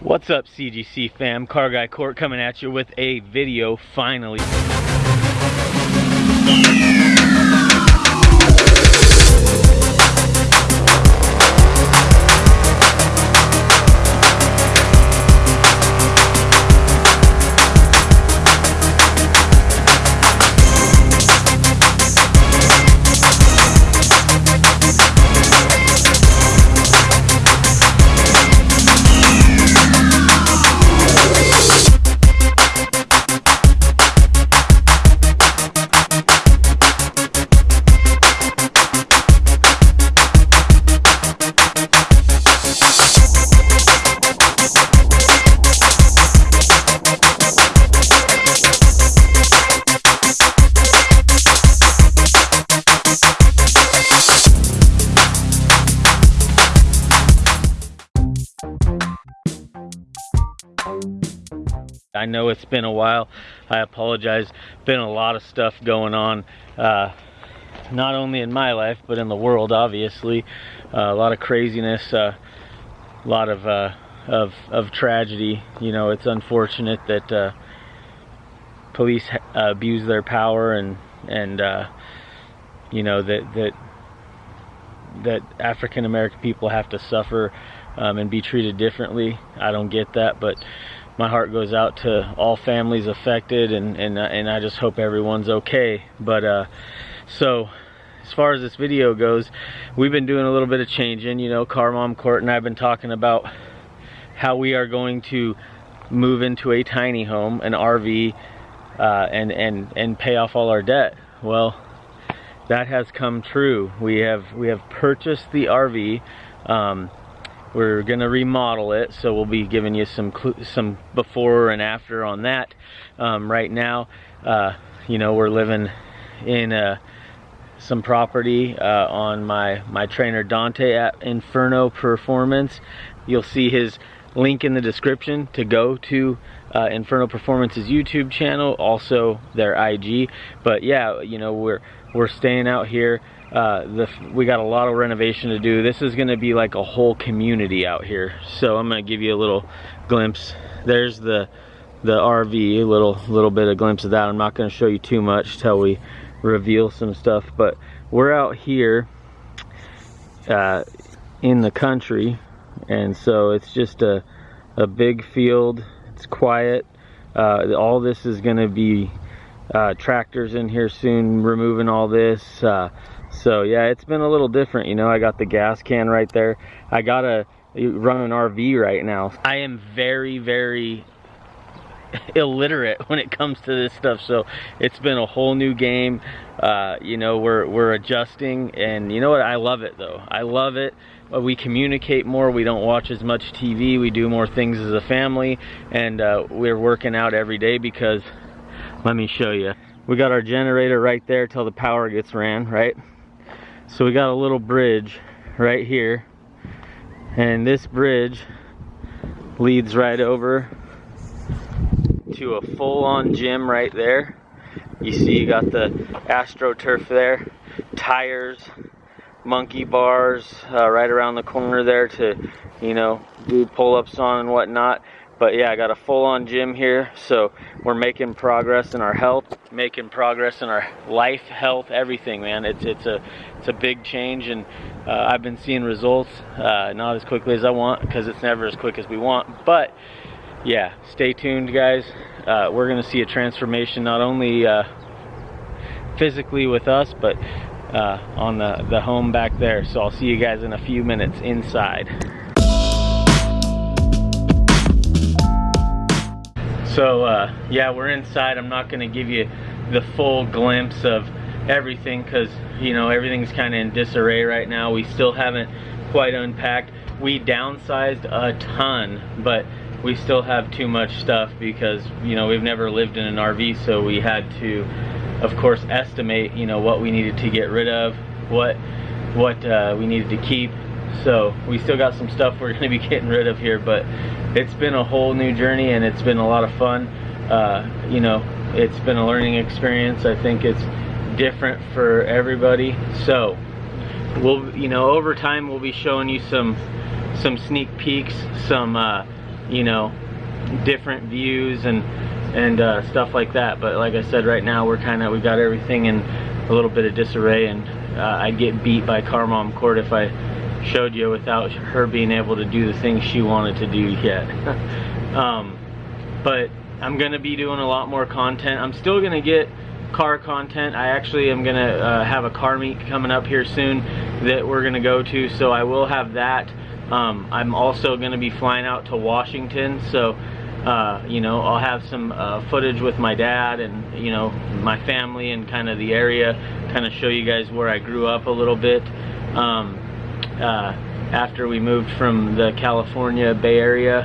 What's up CGC fam? Car Guy Court coming at you with a video finally. I know it's been a while. I apologize. Been a lot of stuff going on, uh, not only in my life, but in the world, obviously. Uh, a lot of craziness, uh, a lot of, uh, of, of tragedy. You know, it's unfortunate that uh, police abuse their power and, and uh, you know, that, that, that African American people have to suffer um, and be treated differently. I don't get that, but my heart goes out to all families affected and and, uh, and I just hope everyone's okay. But uh, so as far as this video goes we've been doing a little bit of changing you know. Car mom court and I've been talking about how we are going to move into a tiny home an RV uh, and and and pay off all our debt. Well that has come true. We have we have purchased the RV um, we're gonna remodel it so we'll be giving you some some before and after on that. Um, right now uh, you know we're living in uh, some property uh, on my my trainer Dante at Inferno Performance. You'll see his link in the description to go to uh, Inferno Performance's YouTube channel also their IG but yeah you know we're we're staying out here uh, the, we got a lot of renovation to do. This is going to be like a whole community out here. So I'm going to give you a little glimpse. There's the the RV, a little little bit of glimpse of that. I'm not going to show you too much till we reveal some stuff. But we're out here uh, in the country, and so it's just a a big field. It's quiet. Uh, all this is going to be uh, tractors in here soon, removing all this. Uh, so yeah it's been a little different you know I got the gas can right there. I got to run an RV right now. I am very very illiterate when it comes to this stuff so it's been a whole new game. Uh, you know we're we're adjusting and you know what? I love it though. I love it. We communicate more. We don't watch as much TV we do more things as a family and uh, we're working out every day because let me show you. We got our generator right there till the power gets ran right so we got a little bridge right here. And this bridge leads right over to a full-on gym right there. You see you got the AstroTurf there, tires, monkey bars uh, right around the corner there to, you know, do pull-ups on and whatnot but yeah I got a full-on gym here so we're making progress in our health making progress in our life health everything man. It's it's a it's a big change and uh, I've been seeing results uh, not as quickly as I want because it's never as quick as we want. But yeah stay tuned guys. Uh, we're gonna see a transformation not only uh, physically with us but uh, on the the home back there. So I'll see you guys in a few minutes inside So uh, yeah, we're inside. I'm not going to give you the full glimpse of everything because you know everything's kind of in disarray right now. We still haven't quite unpacked. We downsized a ton, but we still have too much stuff because you know we've never lived in an RV, so we had to, of course, estimate you know what we needed to get rid of, what what uh, we needed to keep. So we still got some stuff we're going to be getting rid of here, but it's been a whole new journey and it's been a lot of fun. Uh, you know, it's been a learning experience. I think it's different for everybody. So we'll, you know, over time we'll be showing you some some sneak peeks, some uh, you know, different views and and uh, stuff like that. But like I said, right now we're kind of we got everything in a little bit of disarray, and uh, I'd get beat by Car Mom Court if I showed you without her being able to do the things she wanted to do yet. um, but I'm gonna be doing a lot more content. I'm still gonna get car content. I actually am gonna uh, have a car meet coming up here soon that we're gonna go to, so I will have that. Um, I'm also gonna be flying out to Washington, so uh, you know, I'll have some uh, footage with my dad and, you know, my family and kind of the area, kind of show you guys where I grew up a little bit. Um, uh, after we moved from the California Bay Area,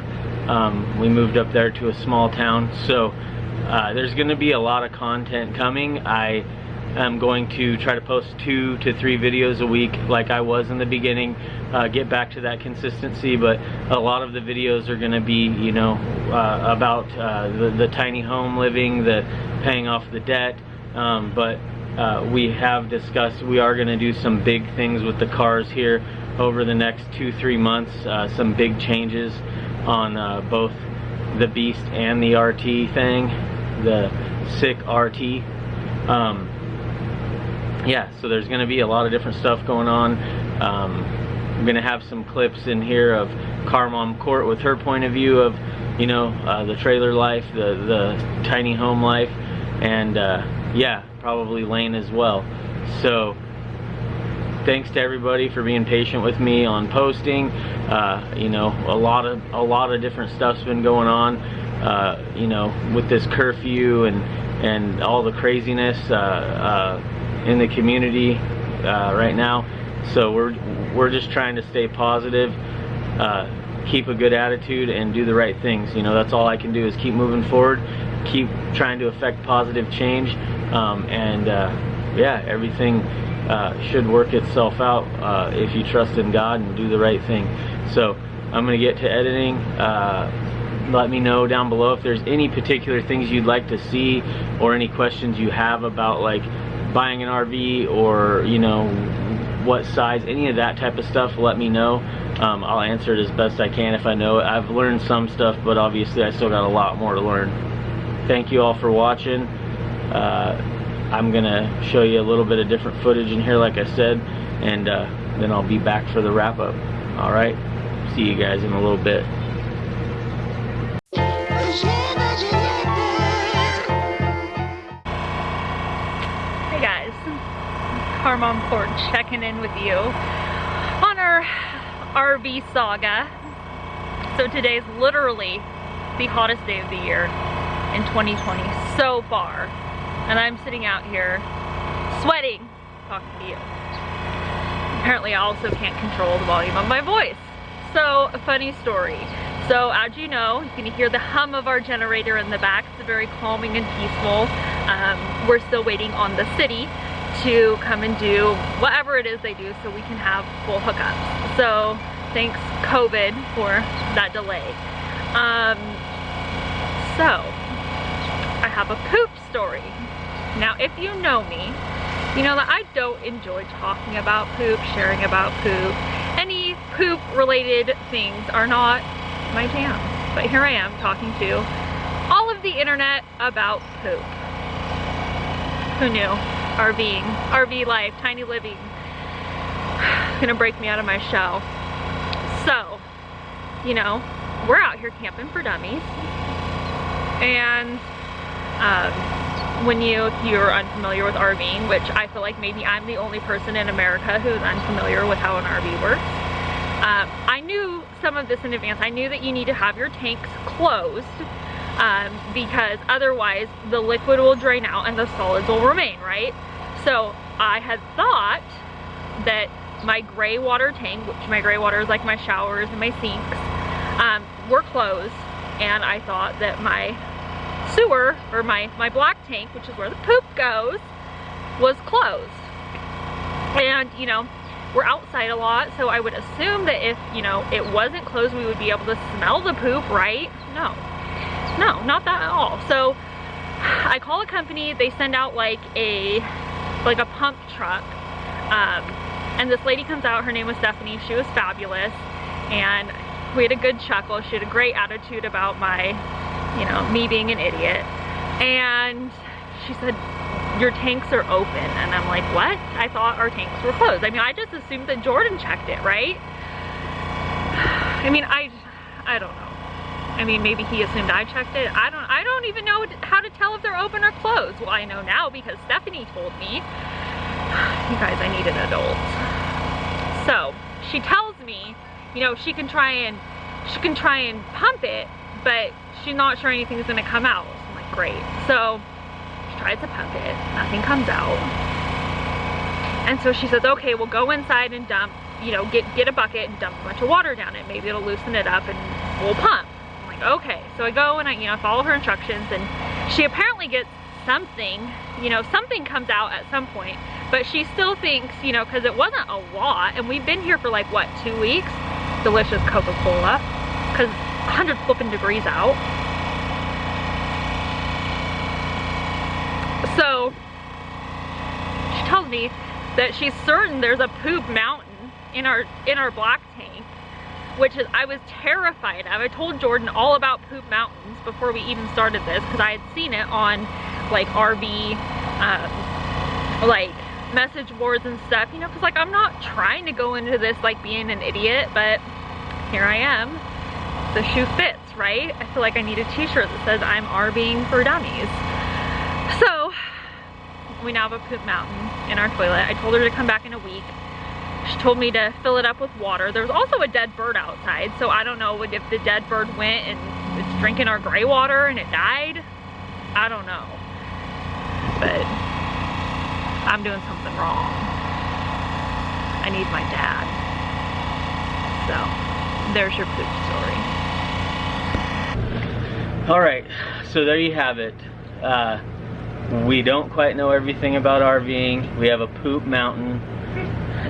um, we moved up there to a small town. So uh, there's going to be a lot of content coming. I am going to try to post two to three videos a week like I was in the beginning, uh, get back to that consistency, but a lot of the videos are going to be, you know, uh, about uh, the, the, tiny home living, the paying off the debt, um, but uh, we have discussed we are going to do some big things with the cars here over the next two, three months, uh, some big changes on uh, both the Beast and the RT thing, the sick RT. Um, yeah, so there's going to be a lot of different stuff going on. Um, I'm going to have some clips in here of Car Mom Court with her point of view of, you know, uh, the trailer life, the, the tiny home life, and uh, yeah, probably Lane as well. So thanks to everybody for being patient with me on posting. Uh, you know, a lot of a lot of different stuff's been going on. Uh, you know, with this curfew and and all the craziness. Uh, uh in the community uh, right now. So we're we're just trying to stay positive, uh, keep a good attitude, and do the right things. You know, that's all I can do is keep moving forward, keep trying to affect positive change, um, and yeah, everything uh, should work itself out uh, if you trust in God and do the right thing. So I'm gonna get to editing. Uh, let me know down below if there's any particular things you'd like to see or any questions you have about like buying an RV or you know what size any of that type of stuff let me know. Um, I'll answer it as best I can if I know it. I've learned some stuff but obviously I still got a lot more to learn. Thank you all for watching. Uh, I'm gonna show you a little bit of different footage in here like I said and uh, then I'll be back for the wrap-up alright see you guys in a little bit hey guys Car Mom Court checking in with you on our RV saga. So today is literally the hottest day of the year in 2020 so far. And I'm sitting out here sweating talking to you. Apparently I also can't control the volume of my voice. So, a funny story. So as you know, you can hear the hum of our generator in the back. It's very calming and peaceful. Um, we're still waiting on the city to come and do whatever it is they do so we can have full hookups. So thanks COVID for that delay. Um, so I have a poop story. Now if you know me, you know that I don't enjoy talking about poop, sharing about poop. Any poop related things are not my jam. But here I am talking to all of the internet about poop. Who knew? RVing, RV life, tiny living. Gonna break me out of my shell. So, you know, we're out here camping for dummies. And um, when you, you're unfamiliar with RVing, which I feel like maybe I'm the only person in America who's unfamiliar with how an RV works. Um, I knew some of this in advance. I knew that you need to have your tanks closed um, because otherwise the liquid will drain out and the solids will remain, right? So I had thought that my gray water tank, which my gray water is like my showers and my sinks, um, were closed. And I thought that my sewer, or my, my black tank, which is where the poop goes, was closed. And, you know, we're outside a lot, so I would assume that if, you know, it wasn't closed, we would be able to smell the poop, right? No. No, not that at all. So I call a company, they send out like a like a pump truck. Um, and this lady comes out, her name was Stephanie, she was fabulous. And We had a good chuckle. She had a great attitude about my, you know, me being an idiot. And she said, your tanks are open. And I'm like, what? I thought our tanks were closed. I mean, I just assumed that Jordan checked it, right? I mean, I, I don't know. I mean, maybe he assumed I checked it. I don't, I don't even know how to tell if they're open or closed. Well, I know now because Stephanie told me. You guys, I need an adult. So, she tells me, you know, she can try and, she can try and pump it, but she's not sure anything's gonna come out. So I'm like, great. So, she tries to pump it, nothing comes out. And so she says, okay, we'll go inside and dump, you know, get, get a bucket and dump a bunch of water down it. Maybe it'll loosen it up and we'll pump. I'm like, okay. So I go and I, you know, follow her instructions and she apparently gets something, you know, something comes out at some point, but she still thinks, you know, cause it wasn't a lot and we've been here for like, what, two weeks? Delicious Coca-Cola, cause 100 flipping degrees out. So she tells me that she's certain there's a poop mountain in our in our black tank which is I was terrified of. I told Jordan all about poop mountains before we even started this because I had seen it on like RV um, like message boards and stuff you know because like I'm not trying to go into this like being an idiot but here I am the shoe fits right I feel like I need a t-shirt that says I'm RVing for dummies so we now have a poop mountain in our toilet. I told her to come back in a week. She told me to fill it up with water. There's also a dead bird outside, so I don't know if the dead bird went and it's drinking our gray water and it died. I don't know. But I'm doing something wrong. I need my dad. So, there's your poop story. All right, so there you have it. Uh, we don't quite know everything about RVing. We have a poop mountain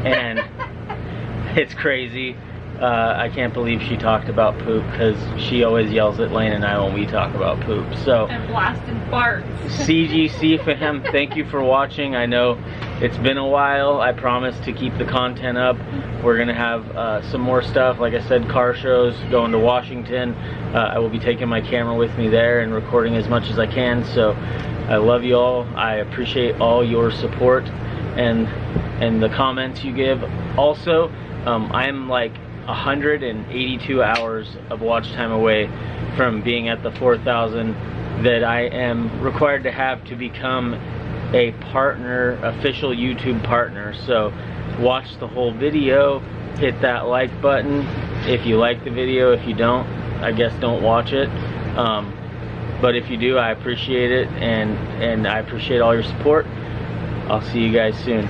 and it's crazy. Uh, I can't believe she talked about poop because she always yells at Lane and I when we talk about poop. So and blasted farts. CGC fam, thank you for watching. I know it's been a while. I promise to keep the content up. We're gonna have uh, some more stuff. Like I said, car shows, going to Washington. Uh, I will be taking my camera with me there and recording as much as I can. So I love you all. I appreciate all your support and and the comments you give. Also, um, I'm like 182 hours of watch time away from being at the 4,000 that I am required to have to become a partner, official YouTube partner. So watch the whole video, hit that like button if you like the video. If you don't, I guess don't watch it. Um, but if you do, I appreciate it and, and I appreciate all your support. I'll see you guys soon.